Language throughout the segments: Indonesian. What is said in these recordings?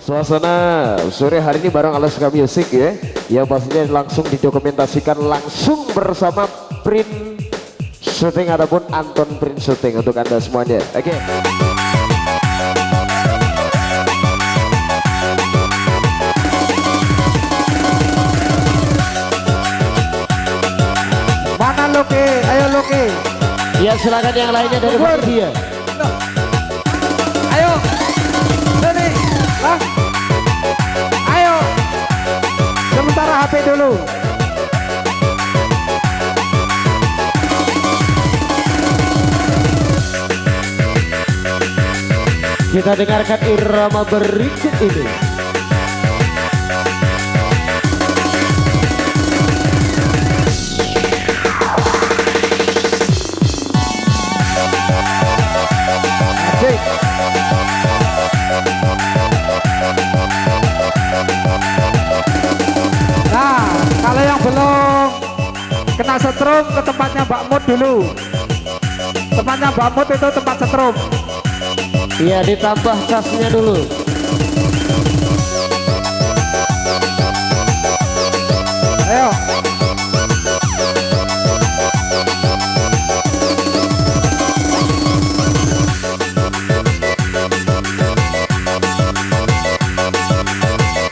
sana sore hari ini bareng Alaska Music ya yang pastinya langsung didokumentasikan langsung bersama print shooting ataupun Anton print shooting untuk anda semuanya. Oke. Okay. mana Loki? Ayo Loki. Ya silakan yang lainnya dari dia ayo. Sini lang dulu. Kita dengarkan irama berikut ini kena setrum ke tempatnya Mbak Mut dulu. Tempatnya Mbak Mut itu tempat setrum. Iya, ditambah casnya dulu. Ayo.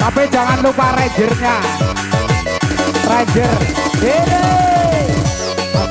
Tapi jangan lupa rangernya. Ranger. Ini.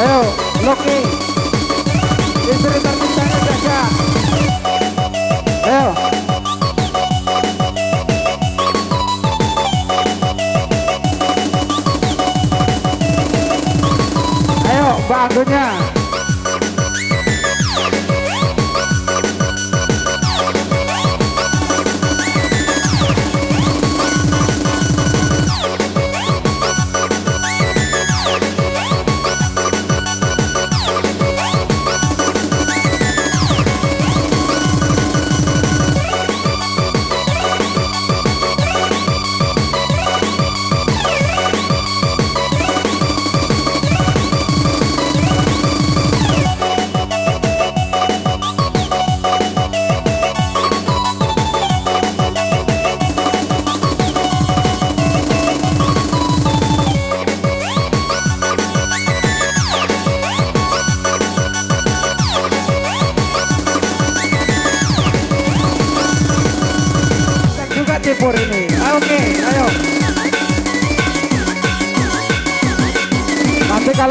Ayo, Loki. Istri tercintanya jaga. Ayo. Ayo, bantunya.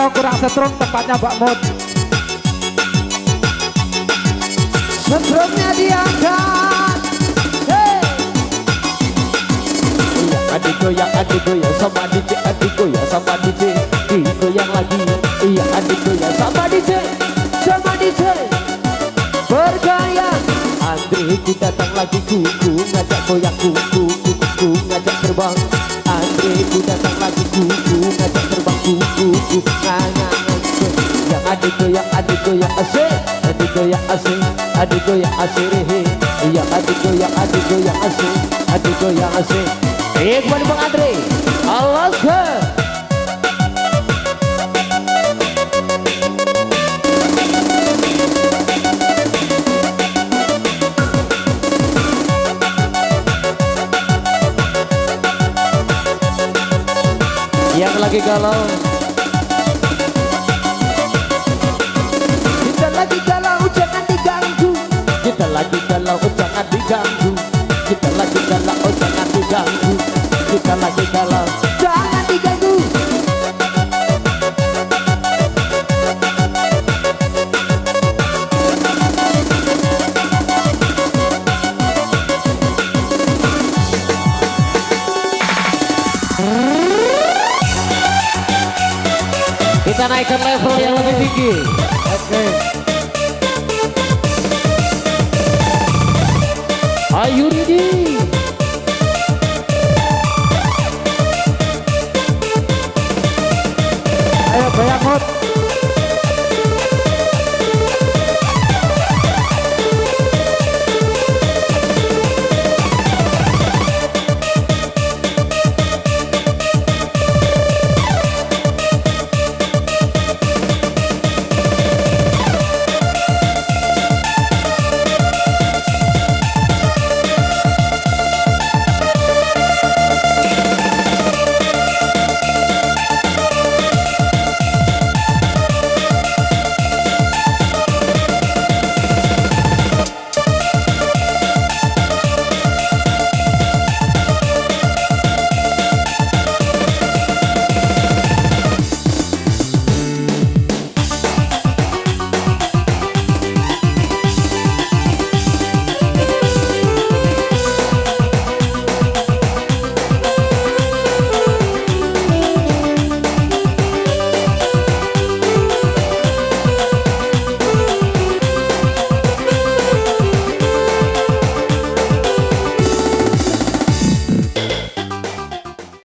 Kalau kurang setrum tempatnya Mbak Mut. Setrumnya diangkat. Hey. Iya, adik goyang, adik goyang sama DJ, adik goyang sama DJ, digoyang lagi. Iya, adik goyang sama DJ, sama DJ. Bergaya, Andre ku datang lagi kuku ngajak goyang kuku, kuku ngajak terbang. Ku datang lagi kuku ngajak terbang kuku, kuku ngajak yang adik goyang, adik goyang asik, adik goyang asik, adik goyang asik. Iya, adik goyang, adik goyang asik, adik goyang asik. Eh, kembali Bang Andre. Alaska. Yang lagi galau. Kita naikkan level yang lebih tinggi Oke. Ayo Ridi